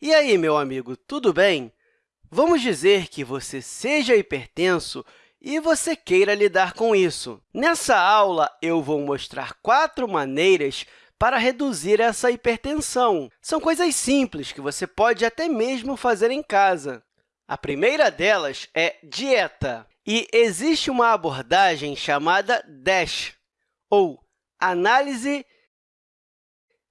E aí, meu amigo, tudo bem? Vamos dizer que você seja hipertenso e você queira lidar com isso. Nessa aula, eu vou mostrar quatro maneiras para reduzir essa hipertensão. São coisas simples que você pode até mesmo fazer em casa. A primeira delas é dieta, e existe uma abordagem chamada DASH, ou Análise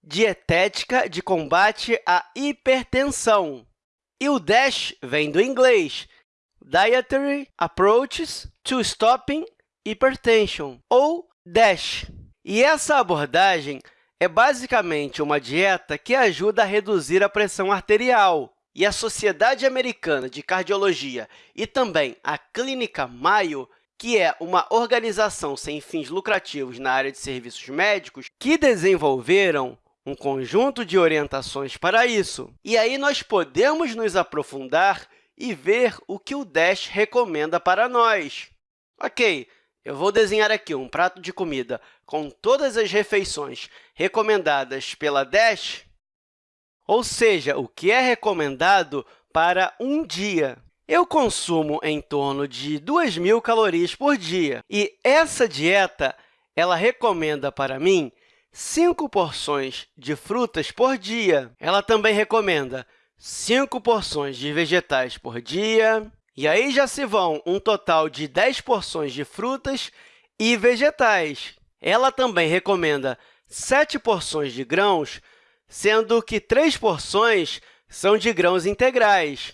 dietética de combate à hipertensão. E o DASH vem do inglês Dietary Approaches to Stopping Hypertension, ou DASH. E essa abordagem é basicamente uma dieta que ajuda a reduzir a pressão arterial. E a Sociedade Americana de Cardiologia e também a Clínica Mayo que é uma organização sem fins lucrativos na área de serviços médicos, que desenvolveram um conjunto de orientações para isso. E aí nós podemos nos aprofundar e ver o que o DASH recomenda para nós. Ok, eu vou desenhar aqui um prato de comida com todas as refeições recomendadas pela DASH, ou seja, o que é recomendado para um dia. Eu consumo em torno de 2.000 calorias por dia, e essa dieta ela recomenda para mim 5 porções de frutas por dia. Ela também recomenda 5 porções de vegetais por dia, e aí já se vão um total de 10 porções de frutas e vegetais. Ela também recomenda 7 porções de grãos, sendo que 3 porções são de grãos integrais.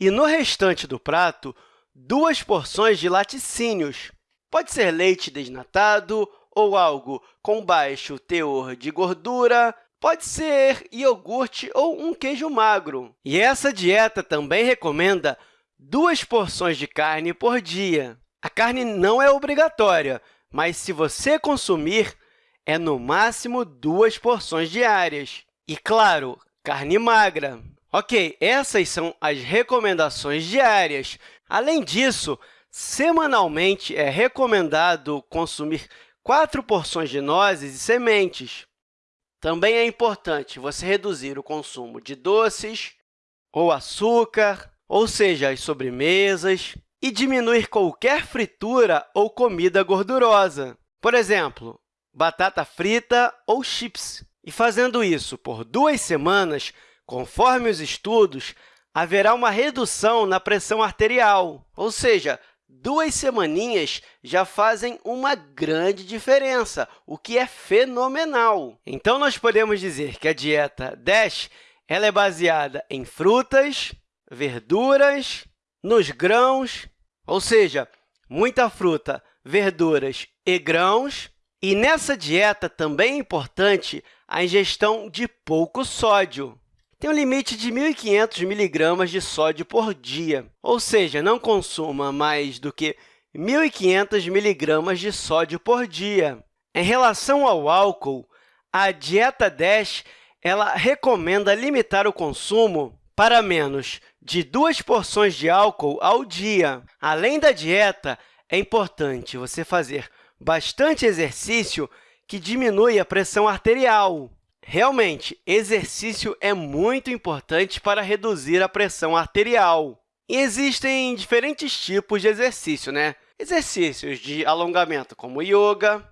E no restante do prato, duas porções de laticínios. Pode ser leite desnatado ou algo com baixo teor de gordura, pode ser iogurte ou um queijo magro. E essa dieta também recomenda duas porções de carne por dia. A carne não é obrigatória, mas se você consumir, é no máximo duas porções diárias. E, claro, carne magra. Ok, essas são as recomendações diárias. Além disso, semanalmente é recomendado consumir quatro porções de nozes e sementes. Também é importante você reduzir o consumo de doces ou açúcar, ou seja, as sobremesas, e diminuir qualquer fritura ou comida gordurosa. Por exemplo, batata frita ou chips. E fazendo isso por duas semanas, conforme os estudos, haverá uma redução na pressão arterial, ou seja, duas semaninhas já fazem uma grande diferença, o que é fenomenal. Então, nós podemos dizer que a dieta DASH ela é baseada em frutas, verduras, nos grãos, ou seja, muita fruta, verduras e grãos. E nessa dieta também é importante a ingestão de pouco sódio tem um limite de 1.500 miligramas de sódio por dia, ou seja, não consuma mais do que 1.500 miligramas de sódio por dia. Em relação ao álcool, a Dieta 10 ela recomenda limitar o consumo para menos de duas porções de álcool ao dia. Além da dieta, é importante você fazer bastante exercício que diminui a pressão arterial. Realmente, exercício é muito importante para reduzir a pressão arterial. E existem diferentes tipos de exercício, né? Exercícios de alongamento, como yoga,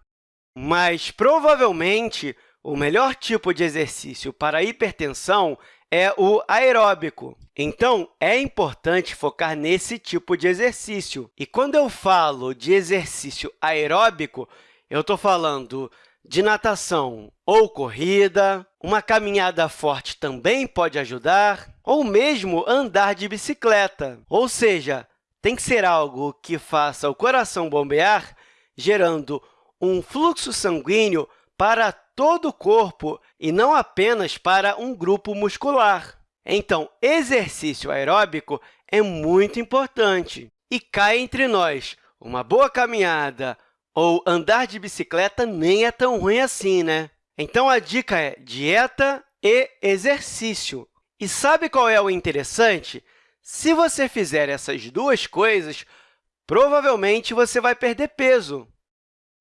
mas provavelmente o melhor tipo de exercício para hipertensão é o aeróbico. Então, é importante focar nesse tipo de exercício. E quando eu falo de exercício aeróbico, eu estou falando de natação ou corrida, uma caminhada forte também pode ajudar, ou mesmo andar de bicicleta. Ou seja, tem que ser algo que faça o coração bombear, gerando um fluxo sanguíneo para todo o corpo e não apenas para um grupo muscular. Então, exercício aeróbico é muito importante. E cá entre nós, uma boa caminhada, ou andar de bicicleta nem é tão ruim assim, né? Então, a dica é dieta e exercício. E sabe qual é o interessante? Se você fizer essas duas coisas, provavelmente você vai perder peso.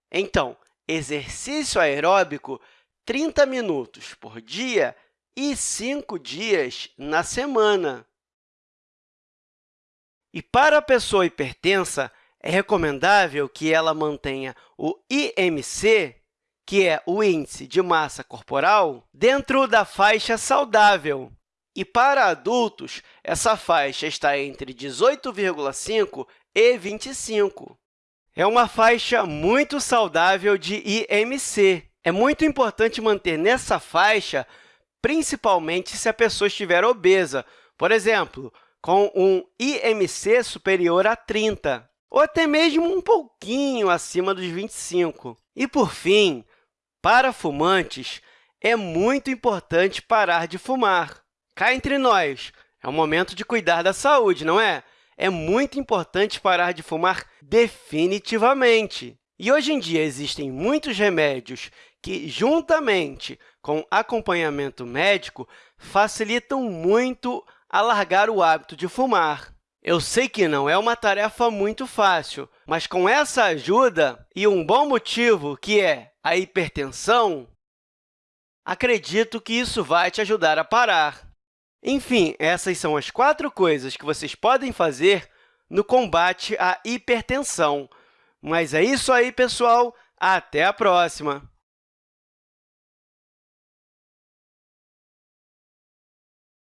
Então, exercício aeróbico 30 minutos por dia e cinco dias na semana. E para a pessoa hipertensa, é recomendável que ela mantenha o IMC, que é o Índice de Massa Corporal, dentro da faixa saudável. E para adultos, essa faixa está entre 18,5 e 25. É uma faixa muito saudável de IMC. É muito importante manter nessa faixa, principalmente se a pessoa estiver obesa, por exemplo, com um IMC superior a 30, ou até mesmo um pouquinho acima dos 25. E, por fim, para fumantes, é muito importante parar de fumar. Cá entre nós, é o momento de cuidar da saúde, não é? É muito importante parar de fumar definitivamente. E hoje em dia existem muitos remédios que, juntamente com acompanhamento médico, facilitam muito a largar o hábito de fumar. Eu sei que não é uma tarefa muito fácil, mas com essa ajuda e um bom motivo, que é a hipertensão, acredito que isso vai te ajudar a parar. Enfim, essas são as quatro coisas que vocês podem fazer no combate à hipertensão. Mas é isso aí, pessoal! Até a próxima!